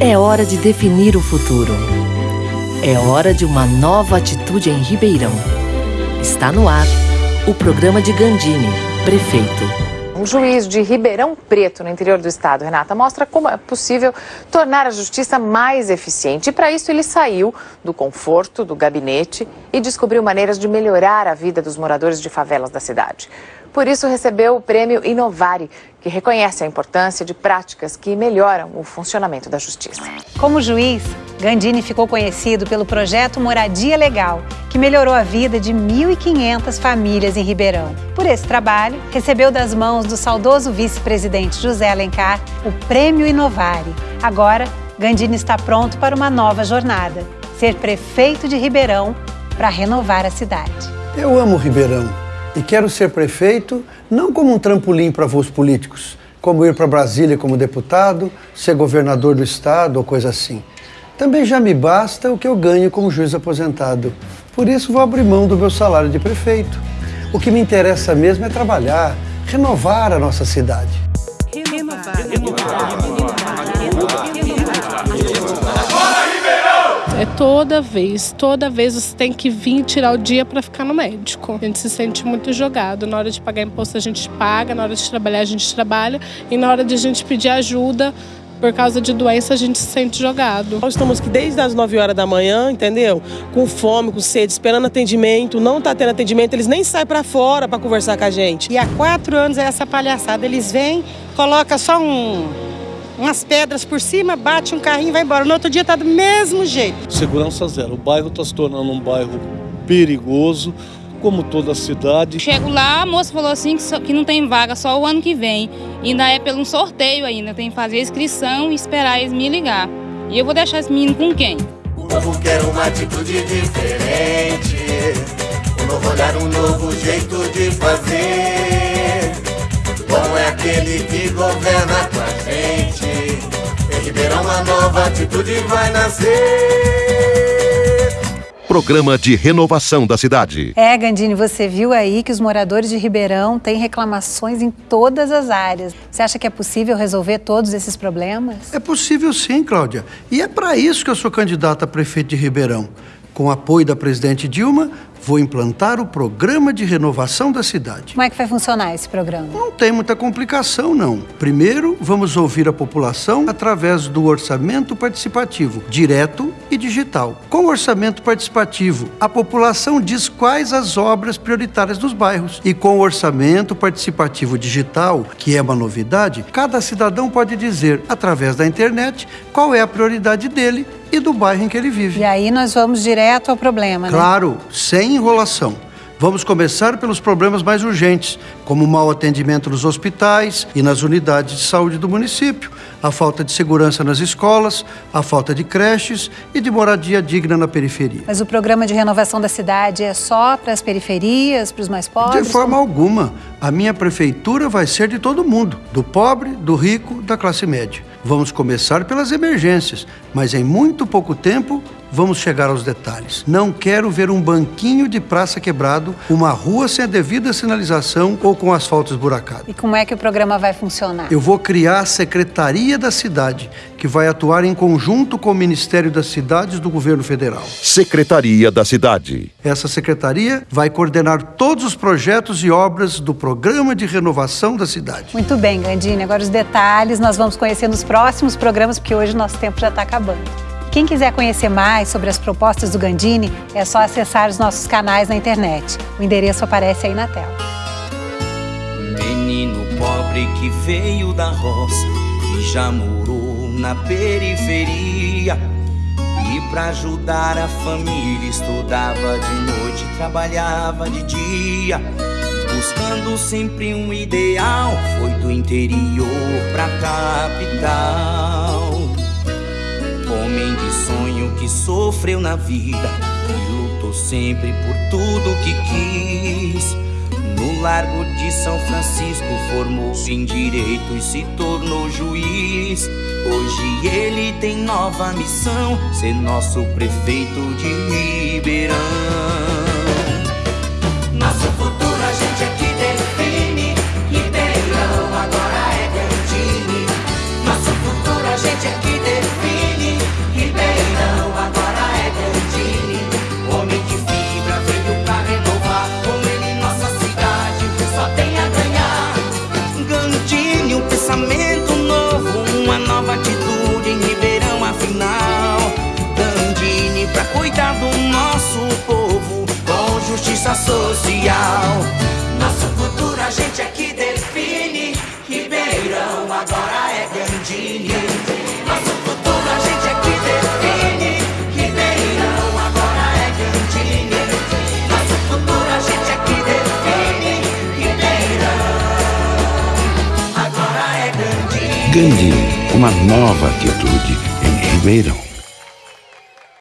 É hora de definir o futuro. É hora de uma nova atitude em Ribeirão. Está no ar o programa de Gandini, prefeito. Um juiz de Ribeirão Preto, no interior do estado, Renata, mostra como é possível tornar a justiça mais eficiente. E para isso ele saiu do conforto do gabinete e descobriu maneiras de melhorar a vida dos moradores de favelas da cidade. Por isso recebeu o prêmio Inovare, que reconhece a importância de práticas que melhoram o funcionamento da justiça. Como juiz, Gandini ficou conhecido pelo projeto Moradia Legal, que melhorou a vida de 1.500 famílias em Ribeirão. Por esse trabalho, recebeu das mãos do saudoso vice-presidente José Alencar o Prêmio Inovare. Agora, Gandini está pronto para uma nova jornada: ser prefeito de Ribeirão para renovar a cidade. Eu amo Ribeirão e quero ser prefeito não como um trampolim para voos políticos, como ir para Brasília como deputado, ser governador do estado ou coisa assim. Também já me basta o que eu ganho como juiz aposentado. Por isso vou abrir mão do meu salário de prefeito. O que me interessa mesmo é trabalhar, renovar a nossa cidade. Toda vez, toda vez você tem que vir tirar o dia para ficar no médico. A gente se sente muito jogado. Na hora de pagar imposto a gente paga, na hora de trabalhar a gente trabalha e na hora de a gente pedir ajuda por causa de doença a gente se sente jogado. Nós estamos aqui desde as 9 horas da manhã, entendeu? Com fome, com sede, esperando atendimento, não tá tendo atendimento, eles nem saem para fora para conversar com a gente. E há quatro anos é essa palhaçada, eles vêm, coloca só um, umas pedras por cima, bate um carrinho e vai embora. No outro dia tá do mesmo jeito. Segurança zero. O bairro está se tornando um bairro perigoso como toda a cidade. Chego lá, a moça falou assim que, só, que não tem vaga só o ano que vem. E ainda é pelo um sorteio ainda, tem que fazer a inscrição e esperar eles me ligar. E eu vou deixar esse menino com quem? O novo quer uma atitude diferente. Um novo olhar, um novo jeito de fazer. É aquele que governa com a gente. Em Ribeirão uma nova atitude vai nascer. Programa de Renovação da Cidade. É, Gandini, você viu aí que os moradores de Ribeirão têm reclamações em todas as áreas. Você acha que é possível resolver todos esses problemas? É possível sim, Cláudia. E é para isso que eu sou candidata a prefeito de Ribeirão. Com o apoio da presidente Dilma, vou implantar o programa de renovação da cidade. Como é que vai funcionar esse programa? Não tem muita complicação, não. Primeiro, vamos ouvir a população através do orçamento participativo, direto e digital. Com o orçamento participativo, a população diz quais as obras prioritárias dos bairros. E com o orçamento participativo digital, que é uma novidade, cada cidadão pode dizer, através da internet, qual é a prioridade dele e do bairro em que ele vive. E aí nós vamos direto ao problema, né? Claro, sem enrolação. Vamos começar pelos problemas mais urgentes, como o mau atendimento nos hospitais e nas unidades de saúde do município, a falta de segurança nas escolas, a falta de creches e de moradia digna na periferia. Mas o programa de renovação da cidade é só para as periferias, para os mais pobres? De forma alguma. A minha prefeitura vai ser de todo mundo, do pobre, do rico, da classe média. Vamos começar pelas emergências, mas em muito pouco tempo vamos chegar aos detalhes. Não quero ver um banquinho de praça quebrado, uma rua sem a devida sinalização ou com asfalto esburacado. E como é que o programa vai funcionar? Eu vou criar a Secretaria da Cidade, que vai atuar em conjunto com o Ministério das Cidades do Governo Federal. Secretaria da Cidade. Essa secretaria vai coordenar todos os projetos e obras do Programa de Renovação da Cidade. Muito bem, Gandini. Agora os detalhes nós vamos conhecer nos próximos programas, porque hoje nosso tempo já está acabando. Quem quiser conhecer mais sobre as propostas do Gandini, é só acessar os nossos canais na internet. O endereço aparece aí na tela. Menino pobre que veio da roça e já morou na periferia. E para ajudar a família estudava de noite, trabalhava de dia. Buscando sempre um ideal, foi do interior pra capital. Homem de sonho que sofreu na vida e lutou sempre por tudo que quis. No Largo de São Francisco formou-se em direito e se tornou juiz. Hoje ele tem nova missão, ser nosso prefeito de Ribeirão. Social. Nosso futuro a gente é que define. Ribeirão agora é Gandini. Nosso futuro a gente é que define. Ribeirão agora é Gandini. Nosso futuro a gente é que define. Ribeirão agora é Gandini. Gandini, uma nova atitude em Ribeirão.